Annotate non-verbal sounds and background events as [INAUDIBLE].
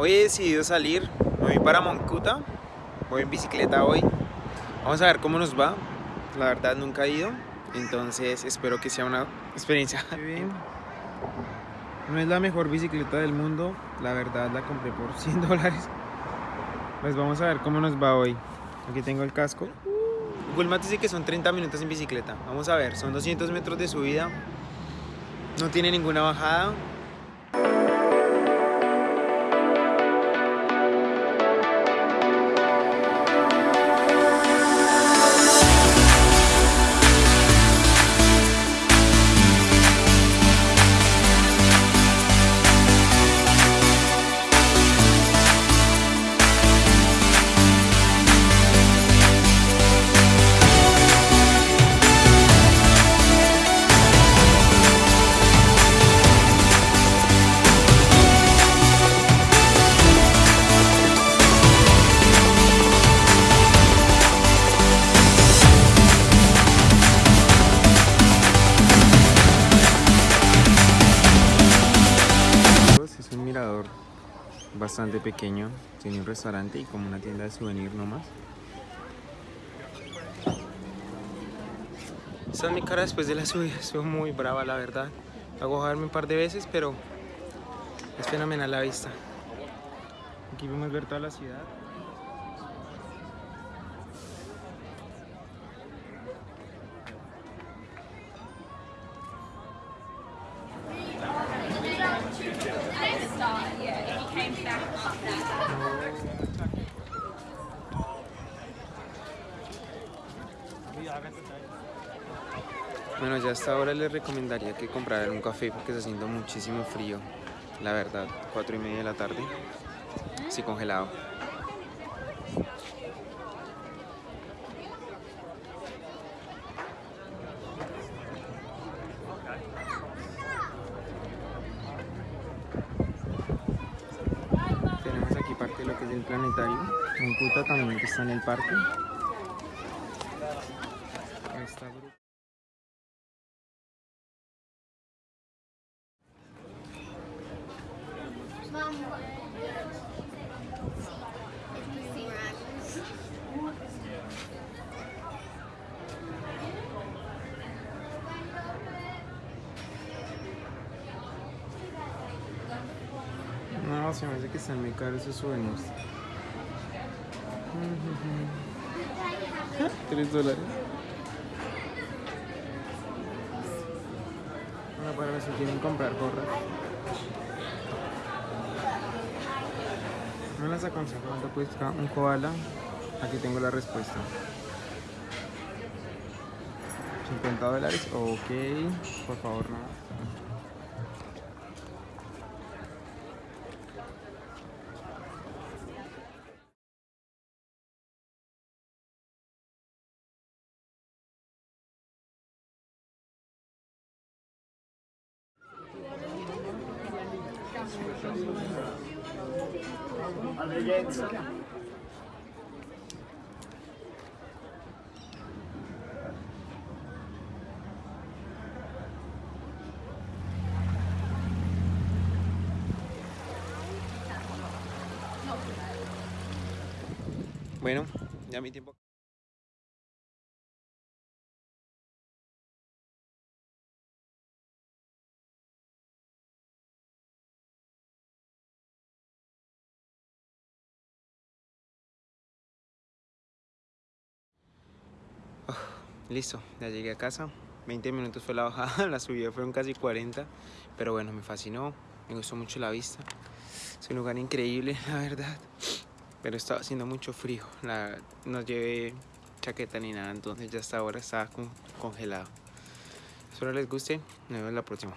Hoy he decidido salir, me voy para Moncuta, voy en bicicleta hoy. Vamos a ver cómo nos va. La verdad nunca he ido, entonces espero que sea una experiencia. Bien. [LAUGHS] No es la mejor bicicleta del mundo, la verdad la compré por [LAUGHS] 100 dólares. Pues vamos a ver cómo nos va hoy. Aquí tengo el casco. Google Maps dice que son 30 minutos en bicicleta. Vamos a ver, son 200 metros de subida. No tiene ninguna bajada. Bastante pequeño, tiene un restaurante y como una tienda de souvenir nomás. Esta es mi cara después de la subida, [LAUGHS] estoy muy brava la verdad. Hago bajarme un par de veces, pero es fenomenal la vista. Aquí podemos ver toda la ciudad. Bueno, ya hasta ahora les recomendaría que compraran un café porque está haciendo muchísimo frío. La verdad, cuatro y media de la tarde. Sí, congelado. Tenemos aquí planetario. Moncuta también que está en el parque. Gru- No, se me hace que están muy caros esos souvenirs. Tres dólares. Bueno, para si quieren comprar gorras. No las aconsejo, ¿cuánto cuesta un koala? Aquí tengo la respuesta. 50 dólares, ok. Por favor, no. Bueno, ya mi tiempo. Listo, ya llegué a casa. 20 minutos fue la bajada, [LAUGHS] la subida fueron casi 40. Pero bueno, me fascinó, me gustó mucho la vista. Es un lugar increíble, [LAUGHS] la verdad. Pero estaba haciendo mucho frío. No llevé chaqueta ni nada, entonces ya hasta ahora estaba con- congelado. Espero les guste. Nos vemos la próxima.